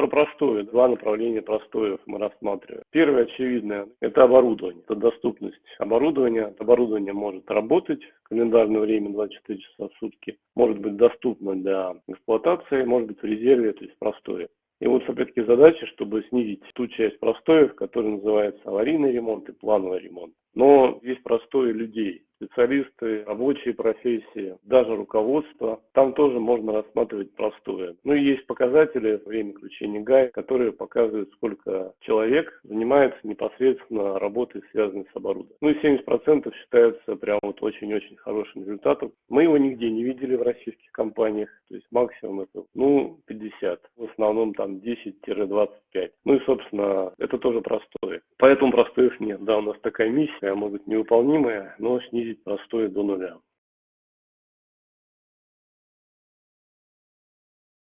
Про простое. Два направления простоев мы рассматриваем. Первое, очевидное, это оборудование, это доступность оборудования. Оборудование может работать в календарное время 24 часа в сутки, может быть доступно для эксплуатации, может быть в резерве, то есть простое. И вот, опять-таки, задача, чтобы снизить ту часть простоев, которая называется аварийный ремонт и плановый ремонт. Но есть простое людей, специалисты, рабочие профессии, даже руководство. Там тоже можно рассматривать простое. Ну и есть показатели время включения ГАИ, которые показывают, сколько человек занимается непосредственно работой, связанной с оборудованием. Ну и 70% считается прям вот очень-очень хорошим результатом. Мы его нигде не видели в российских компаниях, то есть максимум это, ну, 50, в основном там 10-25. Ну и, собственно, это тоже простое. Поэтому простоев нет. Да, у нас такая миссия, может быть, невыполнимая, но снизить простое до нуля.